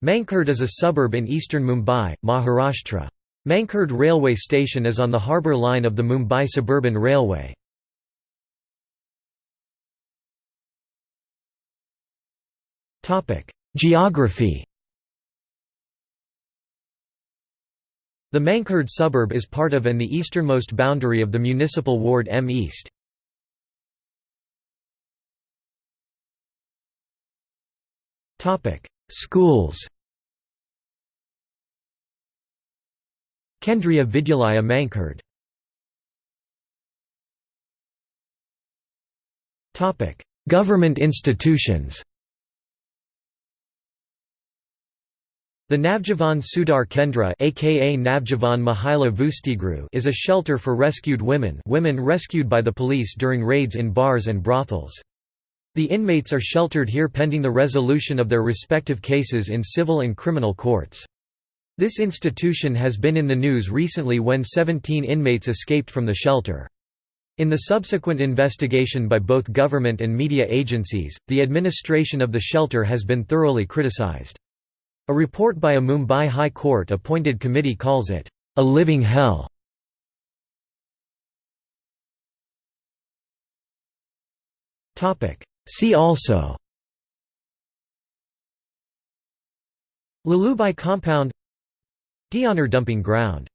Mankhurd is a suburb in eastern Mumbai, Maharashtra. Mankhurd railway station is on the harbour line of the Mumbai Suburban Railway. Geography The Mankhurd suburb is part of and the easternmost boundary of the municipal ward M East. Schools Kendriya Vidyalaya Mankhurd Government institutions The Navjivan Sudhar Kendra aka Navjivan Mahila Vastigruh is a shelter for rescued women women rescued by the police during raids in bars and brothels. The inmates are sheltered here pending the resolution of their respective cases in civil and criminal courts. This institution has been in the news recently when 17 inmates escaped from the shelter. In the subsequent investigation by both government and media agencies, the administration of the shelter has been thoroughly criticized. A report by a Mumbai High Court appointed committee calls it, "...a living hell". See also. Lalubhai compound. Deonar dumping ground